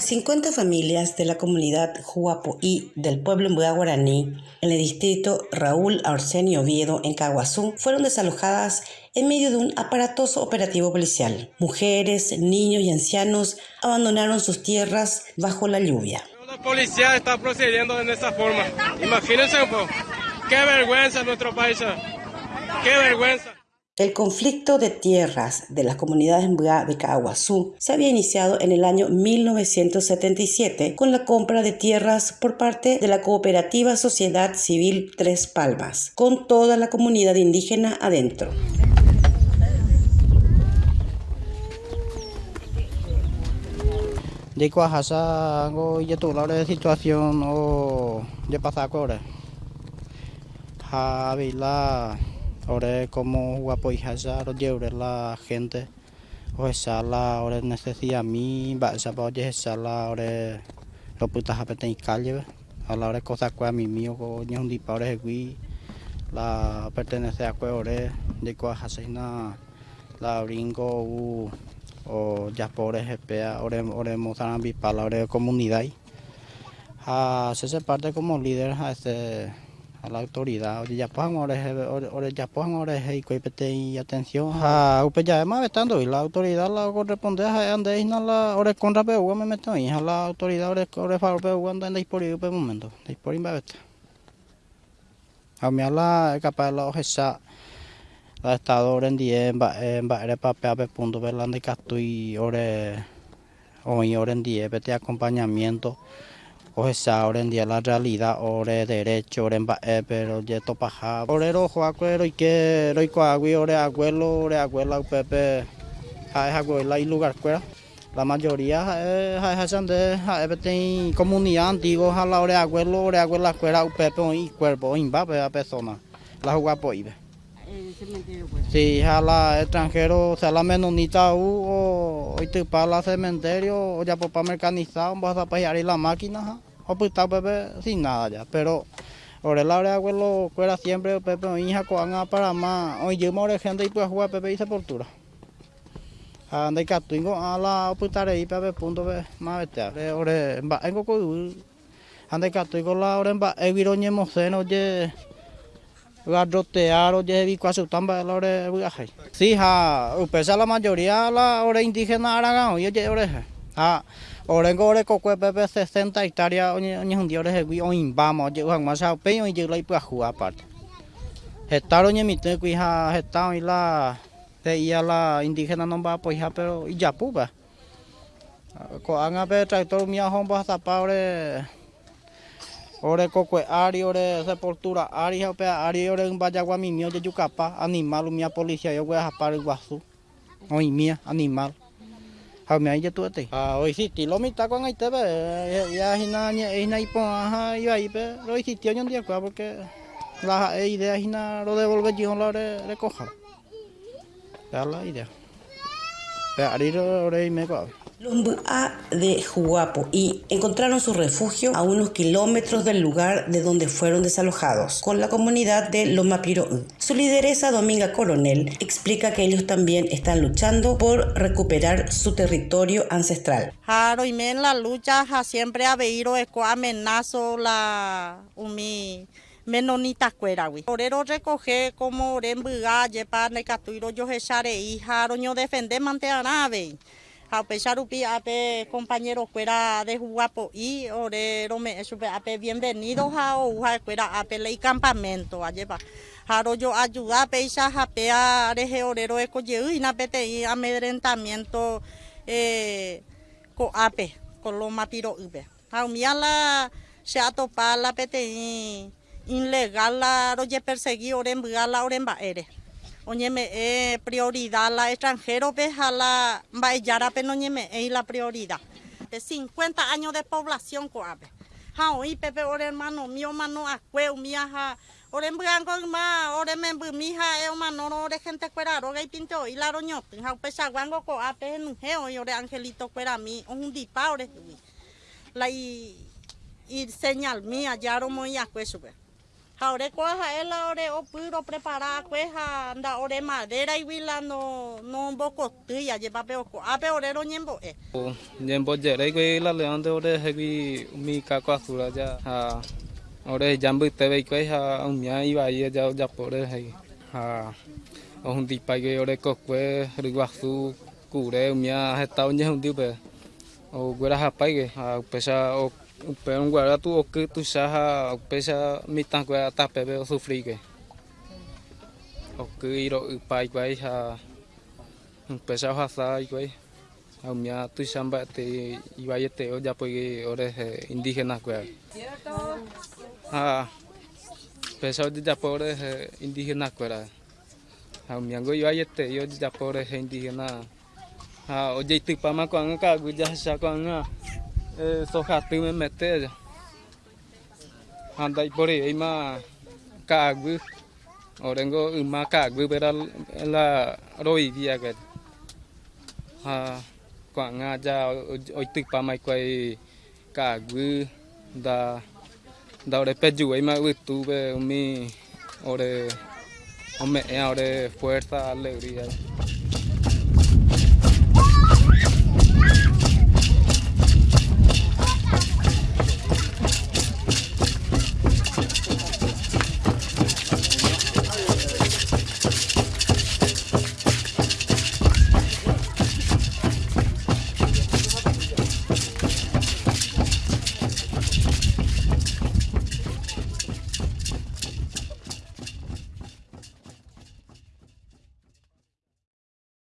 50 familias de la comunidad Juapoí del pueblo Guaraní en el distrito Raúl Arsenio Oviedo en Caguazú fueron desalojadas en medio de un aparatoso operativo policial. Mujeres, niños y ancianos abandonaron sus tierras bajo la lluvia. La policía está procediendo de esa forma. Imagínense un. Qué vergüenza nuestro país. Qué vergüenza. El conflicto de tierras de las comunidades de Caguazú se había iniciado en el año 1977 con la compra de tierras por parte de la cooperativa Sociedad Civil Tres Palmas, con toda la comunidad indígena adentro. De Cuajasa, la situación o de pasar ahora. Javila ahora como guapo y hazar llevar la gente. O esa la ahora necesidad mi va a oye esa la ahora lo putas a pedir calle a la hora cosa que a mi mío con un ahora es la pertenece a que ahora de cuaja na la brinco u o ya por ejemplo ahora ahora mozambique bipa la hora comunidad a se parte como líder a este a la autoridad. Oye ya pongan ahora ahora ya pongan ahora y atención a upe ya más estando y la autoridad la corresponde a ande na la ahora con rapeo me meto a la autoridad ahora ahora faro pe anda anda por ahí pe momento de por va a mí a la capaz la ojesa la estado ahora en día va va era papel pe punto que estoy ahora hoy ahora en día vete acompañamiento o esa ahora en día la realidad ore derecho ore eh, pero ya to paja ore ro jo acuero y que ro ko agui ore abuelo ore abuela pepe. Ha abuela y lugar cuera. La mayoría ha ha de ha beten comunidad antiguo ha la ore abuelo ore abuela cuera pepe y cuerpo y va a persona. La jugua poibe Sí, a la extranjero, o sea, la menonita u o para la cementerio o ya por para mecanizado, vas a pagar la máquina, o pues está Pepe sin nada ya, pero ahora la hora abuelo fuera siempre Pepe o hija coan para más, hoy yo me gente y pues jugar Pepe y sepultura. Anda que tengo a la oputare y Pepe punto más vete, ahora va en coco anda que tengo la hora va e viroñe moceno ye garrotear o tamba la hora viaje. Sí, ha, pesa la mayoría la hora indígena aragán, oye, oreja. Ha, orengo ore kokwe pepe 60 hectáreas oñe un día ore hewi oin vamos ye uang masa pe oin ye lai pa hua aparte. Hectare oñe mite kui ha hectare y la de ia la indígena no va pues ha pero y ya puba. Ko anga pe tractor mia hon ba sapa ore ore kokwe ari ore sepultura ari pe ari ore un bayagua mi mio ye yucapa animal mia policía yo voy a japar guasu. Oin mia animal. hầu mẹ cho tôi thì à ôi thì tí lo mi ta quăng ngay tới bê ya hina nhẹ hina ipo ha yo ahí bê rồi thì tiêu nhân dia qua porque la idea hina lo devolver yo de recoger ya la idea pero ahí lo de me qua Los Mbua de Juapo y encontraron su refugio a unos kilómetros del lugar de donde fueron desalojados, con la comunidad de Lomapiro. Su lideresa, Dominga Coronel, explica que ellos también están luchando por recuperar su territorio ancestral. Claro, y en la lucha siempre ha habido amenazo la umi menonita cuera Orero recoge como oren buga, yepa necatuiro yo hechare hija, roño defender mantener de ape compañeros fuera de Guapo y ore rome supe ape bienvenidos a uja fuera ape ley campamento. A llevar jaro yo ayuda peisa ape a reje orero eco y na pete amedrentamiento eh co ape con lo matiro ube a la se atopa la pete ilegal la roye perseguir oren la oren ere oñeme eh, prioridad la extranjero ve a la bayara pe oñeme es la prioridad. De 50 años de población coabe ha hoy pepe ore hermano mío mano acue mía ha ore blanco ma ore me mi ha e mano ore y pinto y la roño ha coabe en geo y ore angelito fuera mi un dipa ore la y y señal mía ya ro muy acue sube Ahora coja él ahora o puro preparar cueja anda ore madera y vila no no boco tuya lleva peo co a peo ore ñembo e. Ñembo jere que la león de ore hebi mi caco azul ya ha ore jambu te ve que ha un mia iba ahí ya ya por he ha o un tipa que ore cocue riguazu cure un mia estado ñe un tipo o guera hapai que ha pesa o pero un guarda tu o que tu saha pesa mitan que ata pepe o sufri que o que ir o pai pai ha pesa ha sa que a mia tu samba te iba te o ya pues ores indígenas que ha pesa o ya por indígenas que a mia go iba te yo ya por indígenas ha o ya tu pama con ka gu ya sa con soja tu me mete anda por ahí ma cagu orengo ma cagu pero la roi via que nga ja oi tik pa mai da da ore peju ai ma tu be mi ore ome ore fuerza alegría